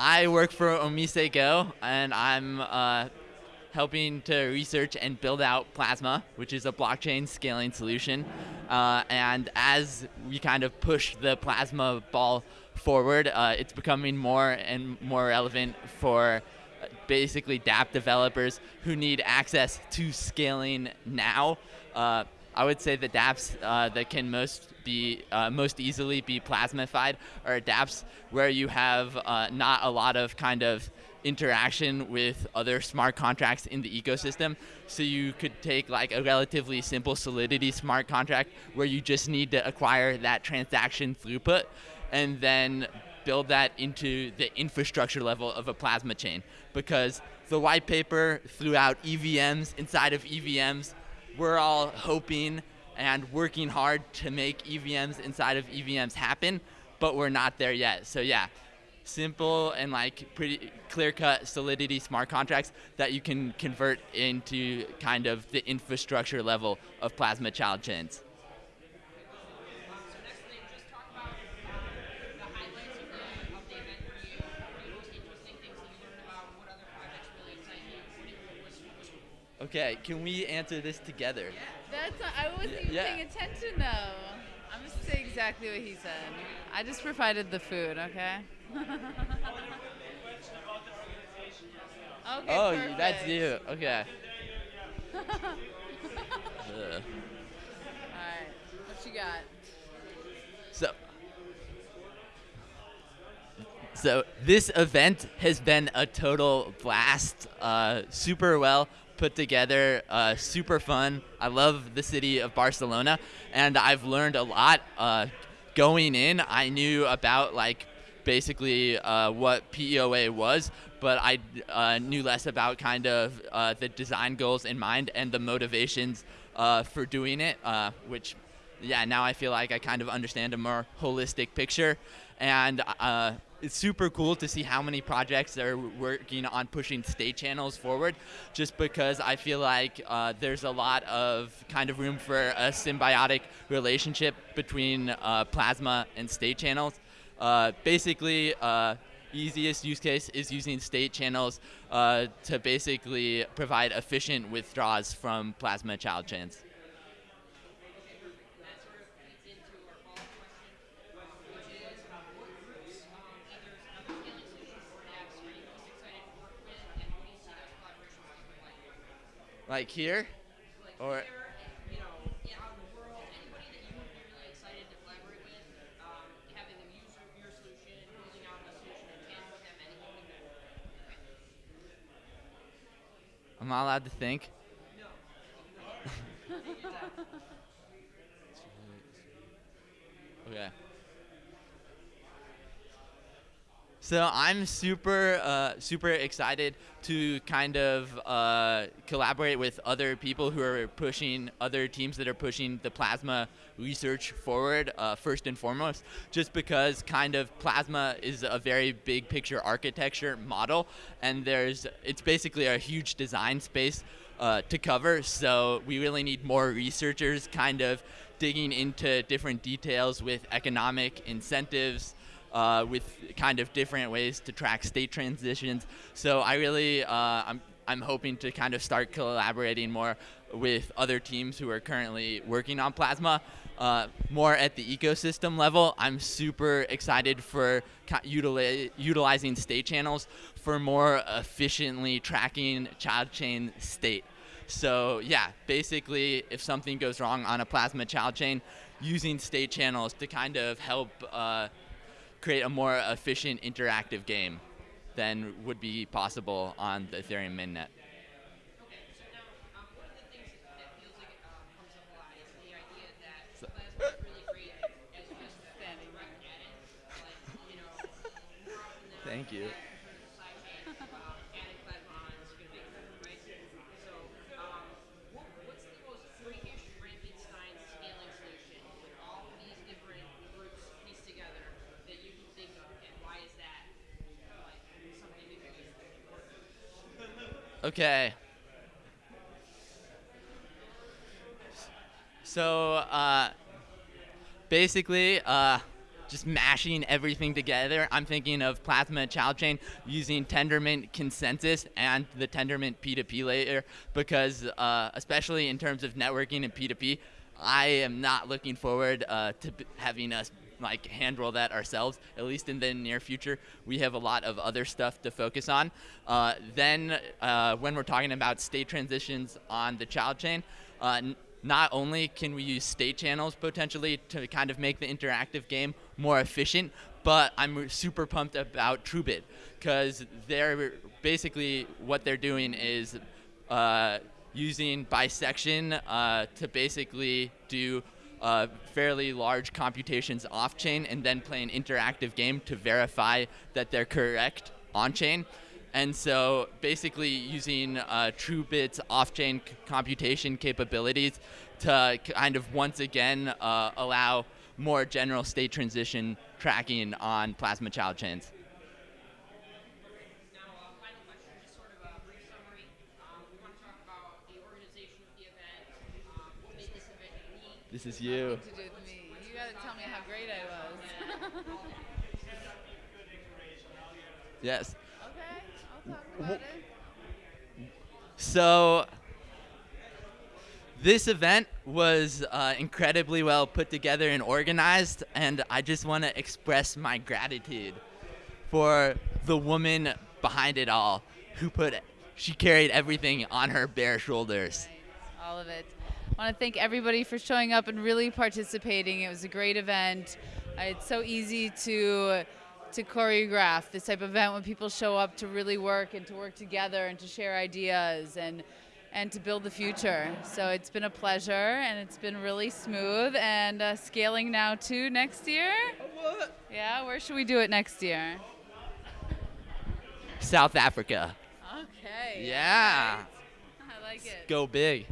I work for OmiseGO, and I'm uh, helping to research and build out Plasma, which is a blockchain scaling solution. Uh, and as we kind of push the Plasma ball forward, uh, it's becoming more and more relevant for basically dApp developers who need access to scaling now. Uh, I would say the dApps uh, that can most be uh, most easily be plasmified are dApps where you have uh, not a lot of kind of interaction with other smart contracts in the ecosystem. So you could take like a relatively simple Solidity smart contract where you just need to acquire that transaction throughput and then build that into the infrastructure level of a plasma chain because the white paper threw out EVMs inside of EVMs. We're all hoping and working hard to make EVMs inside of EVMs happen, but we're not there yet. So yeah, simple and like pretty clear-cut Solidity smart contracts that you can convert into kind of the infrastructure level of Plasma child chains. Okay, can we answer this together? That's not, I wasn't even Yeah. paying attention though. I'm just saying exactly what he said. I just provided the food, okay? okay. oh, you- that's you. Okay. Ugh. Alright. What you got? So, so this event has been a total blast. Uh, super well put together, uh, super fun. I love the city of Barcelona, and I've learned a lot. Uh, going in, I knew about like basically uh, what PEOA was, but I uh, knew less about kind of uh, the design goals in mind and the motivations uh, for doing it, uh, which yeah, now I feel like I kind of understand a more holistic picture, and uh, it's super cool to see how many projects are working on pushing state channels forward. Just because I feel like uh, there's a lot of kind of room for a symbiotic relationship between uh, Plasma and state channels. Uh, basically. Uh, easiest use case is using state channels uh, to basically provide efficient withdrawals from plasma child chains. Like here? Or you know, yeah, out in the world, anybody that you would be really excited to collaborate with, um, having them use your, your solution, building out a solution in tandem with them, anything like that. I'm not allowed to think. okay. So I'm super, uh, super excited to kind of uh, collaborate with other people who are pushing, other teams that are pushing the plasma research forward, uh, first and foremost, just because kind of plasma is a very big picture architecture model, and there's, it's basically a huge design space uh, to cover, so we really need more researchers kind of digging into different details with economic incentives, uh, with kind of different ways to track state transitions. So I really, uh, I'm, I'm hoping to kind of start collaborating more with other teams who are currently working on Plasma. Uh, more at the ecosystem level, I'm super excited for utili utilizing state channels for more efficiently tracking child chain state. So yeah, basically, if something goes wrong on a Plasma child chain, using state channels to kind of help uh, create a more efficient interactive game than would be possible on the Ethereum mainnet. Okay, so now, um, one of the things that, that feels like it um, comes up a lot is the idea that plasma is really great as just a Standing direct edit. Like, you know, more often than Thank you. supply chain, um, adding plasma on is going to make it right. So, um, what, what's the most freakish Frankenstein scaling solution with all of these different groups pieced together that you can think of, and why is that like something that could just work? Okay. So uh, basically, uh, just mashing everything together. I'm thinking of Plasma Child Chain using Tendermint consensus and the Tendermint P2P layer because, uh, especially in terms of networking and P2P, I am not looking forward uh, to having us like hand roll that ourselves. At least in the near future, we have a lot of other stuff to focus on. Uh, then, uh, when we're talking about state transitions on the child chain, uh, not only can we use state channels potentially to kind of make the interactive game more efficient, but I'm super pumped about TrueBit because they're basically what they're doing is uh, using bisection uh, to basically do uh, fairly large computations off chain and then play an interactive game to verify that they're correct on chain. And so basically using uh, TrueBit's off-chain computation capabilities to kind of once again uh, allow more general state transition tracking on Plasma child chains. Now, uh, final question, just sort of a brief summary. Um, we want to talk about the organization of the event, um, what made this event unique. This is you. To do with me. You gotta tell me how great I was. Yes. okay, I'll talk about it. So this event was uh, incredibly well put together and organized, and I just want to express my gratitude for the woman behind it all, who put she carried everything on her bare shoulders. all of it. I want to thank everybody for showing up and really participating. It was a great event. Uh, it's so easy to to choreograph this type of event when people show up to really work and to work together and to share ideas and and to build the future. So it's been a pleasure and it's been really smooth and uh, scaling now to next year. Yeah, where should we do it next year? South Africa. Okay. Yeah. I like it. Go big.